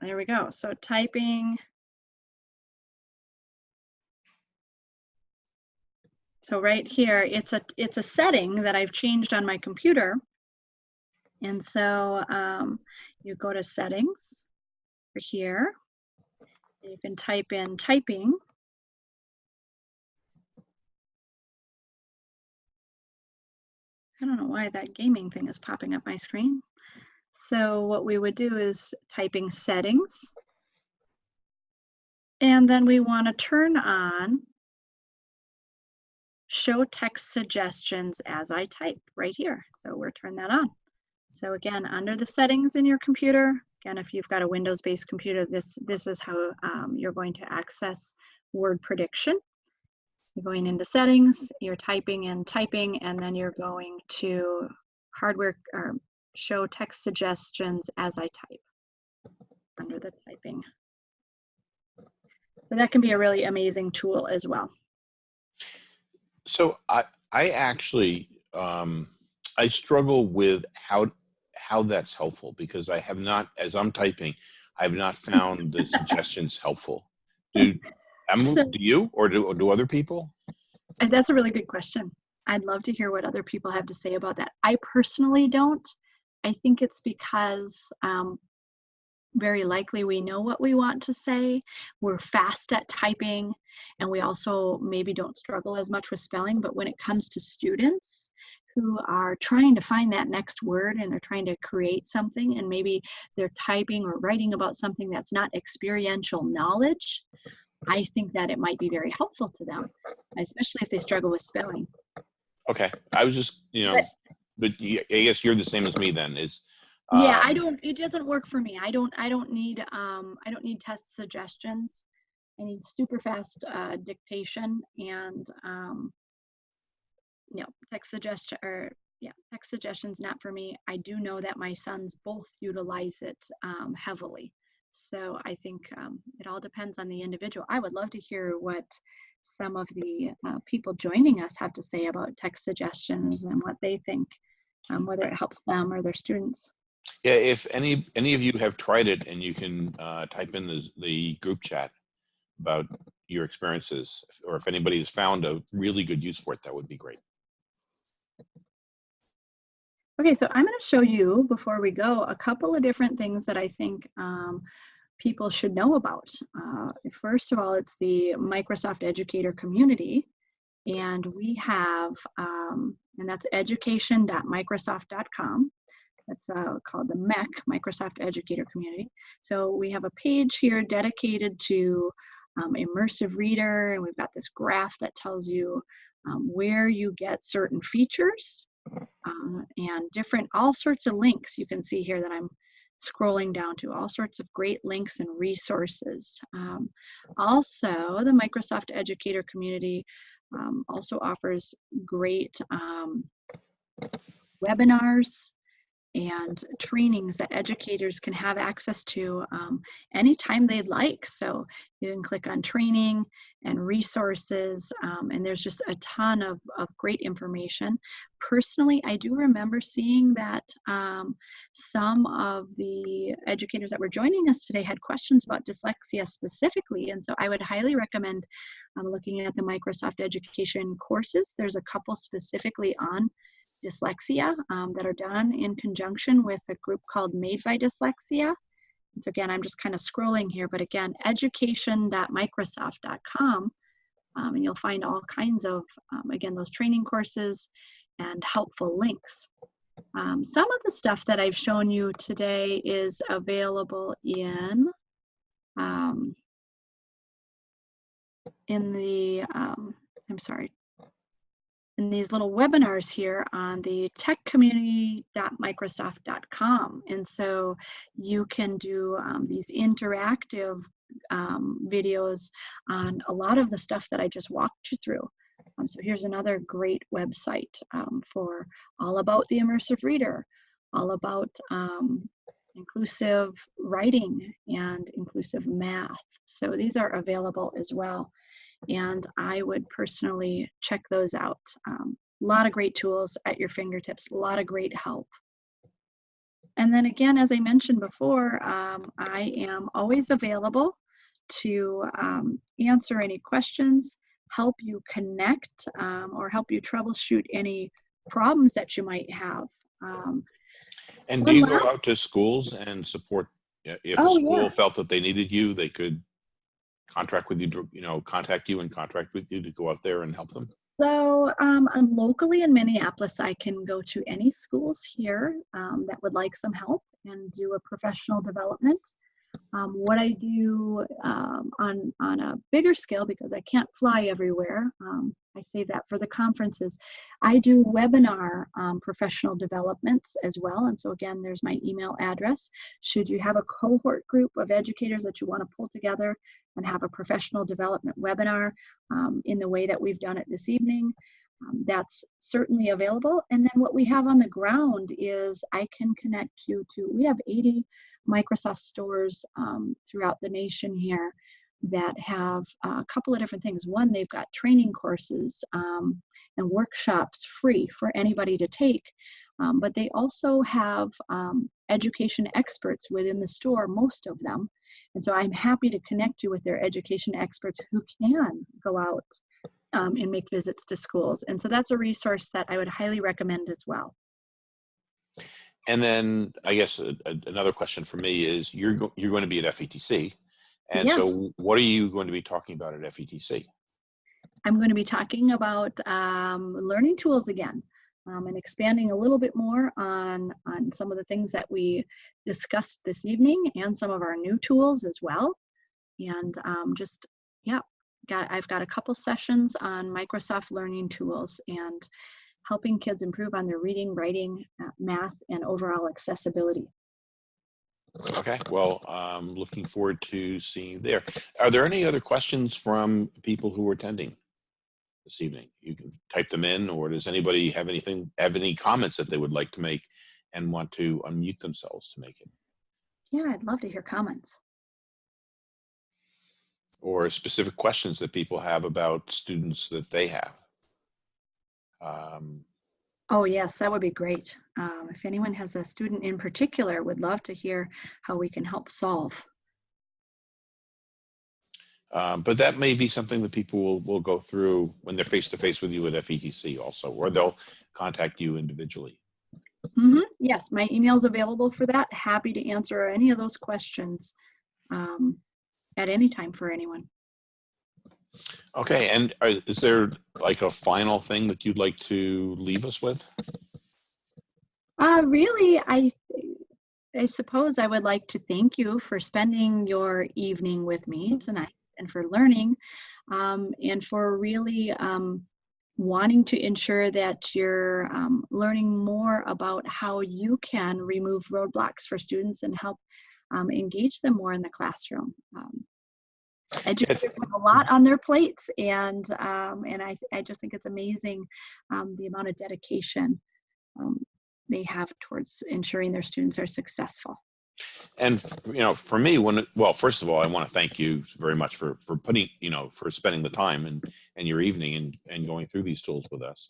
There we go. So typing. So right here, it's a it's a setting that I've changed on my computer. And so um, you go to settings for here. You can type in typing. I don't know why that gaming thing is popping up my screen. So what we would do is typing settings. And then we want to turn on show text suggestions as I type right here. So we're turn that on. So again, under the settings in your computer, again, if you've got a Windows-based computer, this, this is how um, you're going to access word prediction. You're going into settings, you're typing and typing, and then you're going to hardware or show text suggestions as I type under the typing. So that can be a really amazing tool as well. So I I actually um, I struggle with how how that's helpful because I have not as I'm typing I have not found the suggestions helpful. Do So- do you or do or do other people? And that's a really good question. I'd love to hear what other people have to say about that. I personally don't. I think it's because um, very likely we know what we want to say. We're fast at typing, and we also maybe don't struggle as much with spelling. But when it comes to students who are trying to find that next word and they're trying to create something, and maybe they're typing or writing about something that's not experiential knowledge, I think that it might be very helpful to them, especially if they struggle with spelling. Okay, I was just you know, But- but I guess you're the same as me then. Is yeah i um, don't it doesn't work for me i don't i don't need um i don't need text suggestions I need super fast uh, dictation and um, know, text suggestion or yeah, text suggestions not for me. I do know that my sons both utilize it um, heavily. So I think um, it all depends on the individual. I would love to hear what some of the uh, people joining us have to say about text suggestions and what they think, um, whether it helps them or their students. Yeah, if any any of you have tried it and you can uh, type in the, the group chat about your experiences, or if anybody has found a really good use for it, that would be great. Okay, so I'm going to show you before we go a couple of different things that I think um, people should know about. Uh, first of all, it's the Microsoft Educator community, and we have, um, and that's education.microsoft.com. That's uh, called the MEC, Microsoft Educator Community. So we have a page here dedicated to um, immersive reader, and we've got this graph that tells you um, where you get certain features uh, and different, all sorts of links you can see here that I'm scrolling down to, all sorts of great links and resources. Um, also, the Microsoft Educator community um, also offers great um, webinars and trainings that educators can have access to um, anytime they'd like. So you can click on training and resources, um, and there's just a ton of, of great information. Personally, I do remember seeing that um, some of the educators that were joining us today had questions about dyslexia specifically, and so I would highly recommend um, looking at the Microsoft Education courses. There's a couple specifically on dyslexia um, that are done in conjunction with a group called Made by Dyslexia. And so again, I'm just kind of scrolling here, but again, education.microsoft.com, um, and you'll find all kinds of, um, again, those training courses and helpful links. Um, some of the stuff that I've shown you today is available in, um, in the, um, I'm sorry, in these little webinars here on the techcommunity.microsoft.com. And so you can do um, these interactive um, videos on a lot of the stuff that I just walked you through. Um, so here's another great website um, for all about the immersive reader, all about um, inclusive writing and inclusive math. So these are available as well and I would personally check those out. Um, a lot of great tools at your fingertips, a lot of great help. And then again, as I mentioned before, um, I am always available to um, answer any questions, help you connect, um, or help you troubleshoot any problems that you might have. Um, And do you go out to schools and support? If a Oh, school yeah. felt that they needed you, they could contract with you, to, you know, contact you and contract with you to go out there and help them. So um, I'm locally in Minneapolis, I can go to any schools here um, that would like some help and do a professional development. Um, what I do um, on on a bigger scale because I can't fly everywhere. Um, I save that for the conferences. I do webinar um, professional developments as well. And so again, there's my email address. Should you have a cohort group of educators that you want to pull together and have a professional development webinar um, in the way that we've done it this evening, um, that's certainly available. And then what we have on the ground is I can connect you to, we have 80 Microsoft stores um, throughout the nation here that have uh, a couple of different things. One, they've got training courses um, and workshops free for anybody to take. Um, but they also have um, education experts within the store, most of them. And so I'm happy to connect you with their education experts who can go out um, and make visits to schools. And so that's a resource that I would highly recommend as well. And then I guess a, a- another question for me is you're go- you're going to be at FETC, and Yes. so what are you going to be talking about at FETC? I'm going to be talking about um, learning tools again um, and expanding a little bit more on, on some of the things that we discussed this evening and some of our new tools as well. And um, just, yeah, got, I've got a couple sessions on Microsoft Learning Tools and helping kids improve on their reading, writing, uh, math, and overall accessibility. Okay, well, I'm looking forward to seeing you there. Are there any other questions from people who are attending this evening? You can type them in, or does anybody have anything, have any comments that they would like to make and want to unmute themselves to make it? Yeah, I'd love to hear comments. Or specific questions that people have about students that they have? Um, Oh, yes, that would be great. Um, if anyone has a student in particular, would love to hear how we can help solve. Um, but that may be something that people will, will go through when they're face to face with you at FETC also, or they'll contact you individually. Mhm, Yes, my email is available for that. Happy to answer any of those questions um, at any time for anyone. Okay, and are, is there like a final thing that you'd like to leave us with? Uh, really, I, I suppose I would like to thank you for spending your evening with me tonight and for learning um, and for really um, wanting to ensure that you're um, learning more about how you can remove roadblocks for students and help um, engage them more in the classroom. Um, educators have a lot on their plates and um, and I, I just think it's amazing um, the amount of dedication um, they have towards ensuring their students are successful. And you know, for me, when well, first of all, I want to thank you very much for for putting you know for spending the time and and your evening and and going through these tools with us.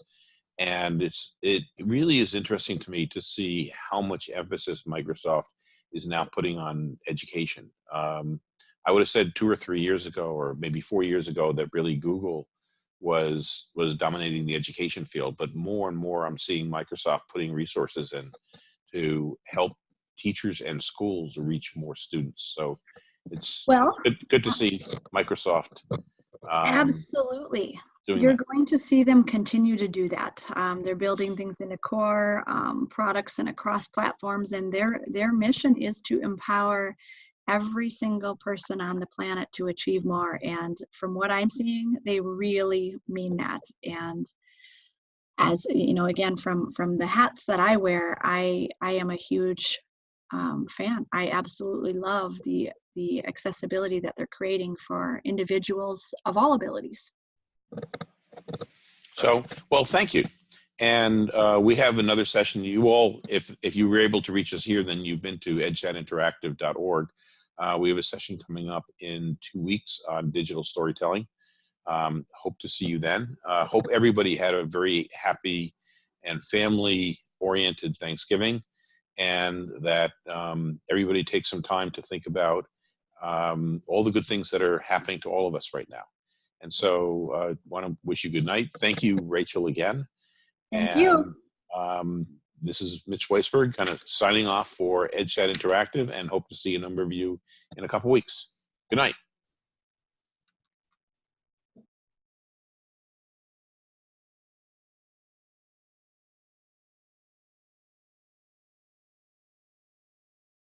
And it's it really is interesting to me to see how much emphasis Microsoft is now putting on education. Um, I would have said two or three years ago, or maybe four years ago, that really Google was was dominating the education field. But more and more, I'm seeing Microsoft putting resources in to help teachers and schools reach more students. So it's Well, good, good to see Microsoft um, absolutely. Doing You're that. going to see them continue to do that. Um, they're building things into core um, products and across platforms, and their their mission is to empower every single person on the planet to achieve more. And from what I'm seeing, they really mean that. And as you know, again, from from the hats that I wear, I I am a huge um, fan. I absolutely love the the accessibility that they're creating for individuals of all abilities. So, well, thank you. And uh, we have another session. You all, if if you were able to reach us here, then you've been to edchatinteractive.org. Uh, we have a session coming up in two weeks on digital storytelling. Um, hope to see you then. Uh, hope everybody had a very happy and family-oriented Thanksgiving, and that um, everybody takes some time to think about um, all the good things that are happening to all of us right now. And so, uh, want to wish you good night. Thank you, Rachel, again. Thank and, you. Um, this is Mitch Weisburgh, kind of signing off for EdChat Interactive, and hope to see a number of you in a couple weeks. Good night.